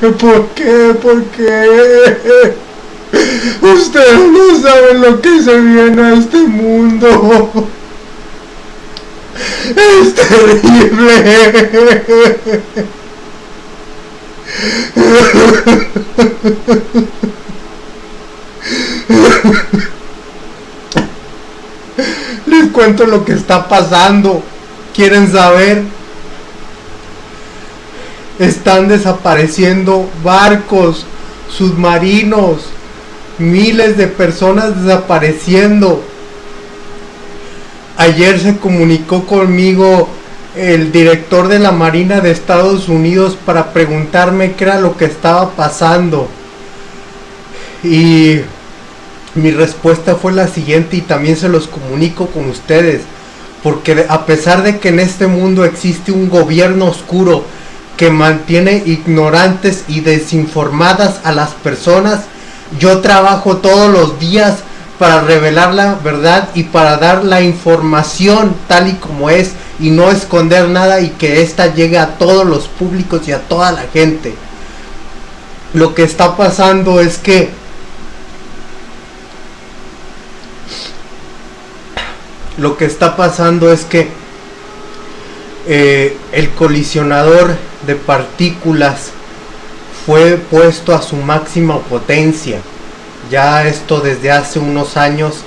¿Por qué? ¿Por qué? Ustedes no saben lo que se viene a este mundo. Es terrible. Les cuento lo que está pasando. ¿Quieren saber? Están desapareciendo barcos, submarinos, miles de personas desapareciendo. Ayer se comunicó conmigo el director de la Marina de Estados Unidos para preguntarme qué era lo que estaba pasando. Y mi respuesta fue la siguiente y también se los comunico con ustedes. Porque a pesar de que en este mundo existe un gobierno oscuro que mantiene ignorantes y desinformadas a las personas, yo trabajo todos los días para revelar la verdad y para dar la información tal y como es y no esconder nada y que ésta llegue a todos los públicos y a toda la gente. Lo que está pasando es que lo que está pasando es que eh, el colisionador de partículas fue puesto a su máxima potencia. Ya esto desde hace unos años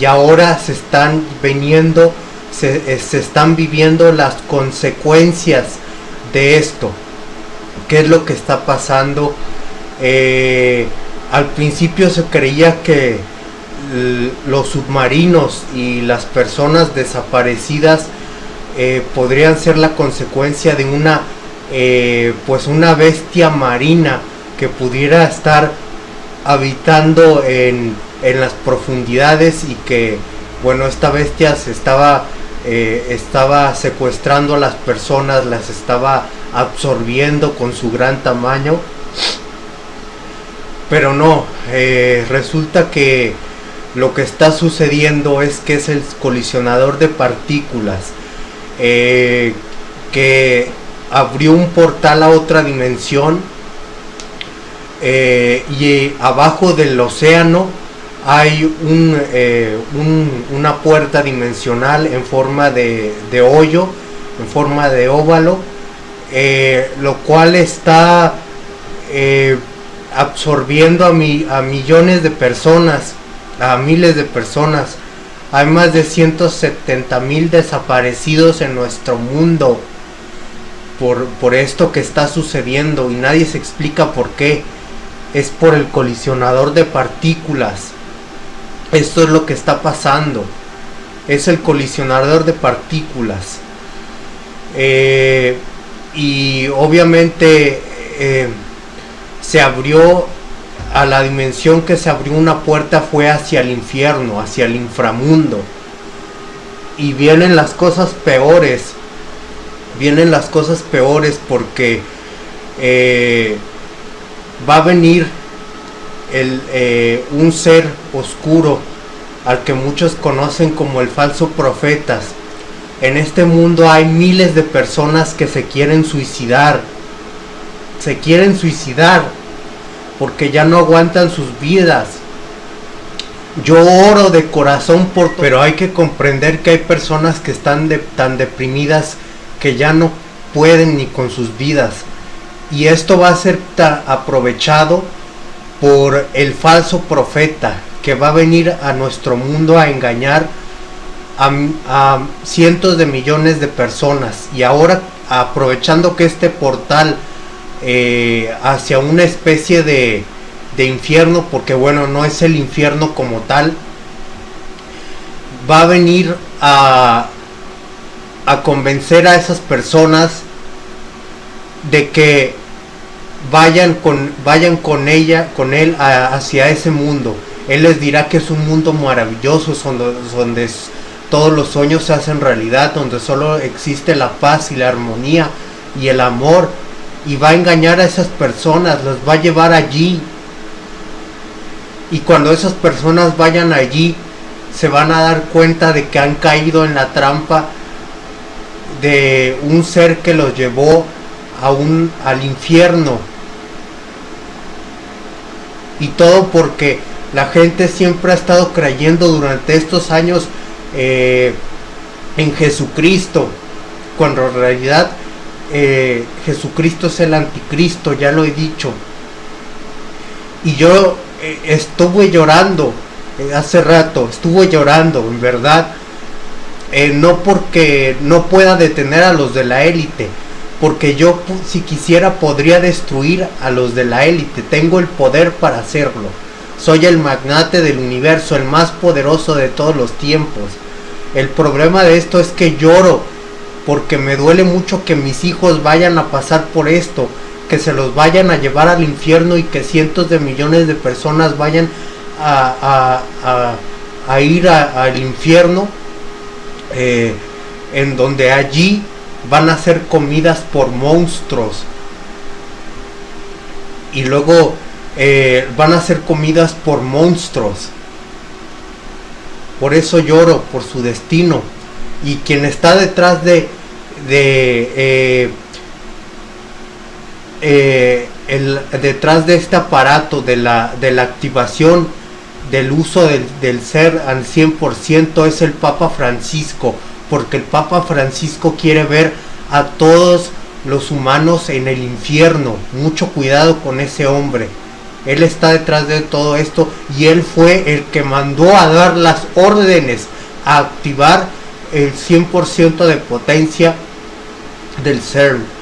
y ahora se están viniendo, se, eh, están viviendo las consecuencias de esto. ¿Qué es lo que está pasando? Eh, al principio se creía que los submarinos y las personas desaparecidas eh, podrían ser la consecuencia de una eh, pues una bestia marina que pudiera estar habitando en, en, las profundidades y que bueno esta bestia se estaba eh, estaba secuestrando a las personas las estaba absorbiendo con su gran tamaño. Pero no resulta que lo que está sucediendo es que es el colisionador de partículas eh, que abrió un portal a otra dimensión eh, y abajo del océano hay eh, una puerta dimensional en forma de, hoyo, en forma de óvalo, lo cual está absorbiendo a, a millones de personas a miles de personas. Hay más de 170 mil desaparecidos en nuestro mundo por, por esto que está sucediendo y nadie se explica por qué. Es por el colisionador de partículas. Esto es lo que está pasando. Es el colisionador de partículas. Eh, y obviamente eh, se abrió a la dimensión que se abrió una puerta fue hacia el infierno, hacia el inframundo. Y vienen las cosas peores. Vienen las cosas peores porque eh, va a venir el, eh, un ser oscuro al que muchos conocen como el falso profetas. En este mundo hay miles de personas que se quieren suicidar. Se quieren suicidar porque ya no aguantan sus vidas. Yo oro de corazón por... Pero hay que comprender que hay personas que están tan deprimidas que ya no pueden ni con sus vidas. Y esto va a ser aprovechado por el falso profeta que va a venir a nuestro mundo a engañar a, a cientos de millones de personas. Y ahora aprovechando que este portal eh, hacia una especie de, de infierno, porque bueno, no es el infierno como tal, va a venir a, a convencer a esas personas de que vayan con vayan con ella con él hacia ese mundo. Él les dirá que es un mundo maravilloso donde, donde todos los sueños se hacen realidad donde solo existe la paz y la armonía y el amor y va a engañar a esas personas, las va a llevar allí. Y cuando esas personas vayan allí, se van a dar cuenta de que han caído en la trampa de un ser que los llevó a un, al infierno. Y todo porque la gente siempre ha estado creyendo durante estos años eh, en Jesucristo, cuando en realidad eh, Jesucristo es el anticristo, ya lo he dicho. Y yo eh, estuve llorando hace rato, estuve llorando, en verdad, no porque no pueda detener a los de la élite, porque yo si quisiera podría destruir a los de la élite, tengo el poder para hacerlo. Soy el magnate del universo, el más poderoso de todos los tiempos. El problema de esto es que lloro porque me duele mucho que mis hijos vayan a pasar por esto, que se los vayan a llevar al infierno y que cientos de millones de personas vayan a, ir al infierno, eh, en donde allí van a ser comidas por monstruos. Y luego eh, van a ser comidas por monstruos. Por eso lloro por su destino. Y quien está detrás de, de eh, eh, el, detrás de este aparato de la, de la activación del uso del, del ser al 100% es el Papa Francisco porque el Papa Francisco quiere ver a todos los humanos en el infierno. Mucho cuidado con ese hombre. Él está detrás de todo esto y él fue el que mandó a dar las órdenes a activar el 100% de potencia del CERN.